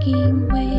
walking way.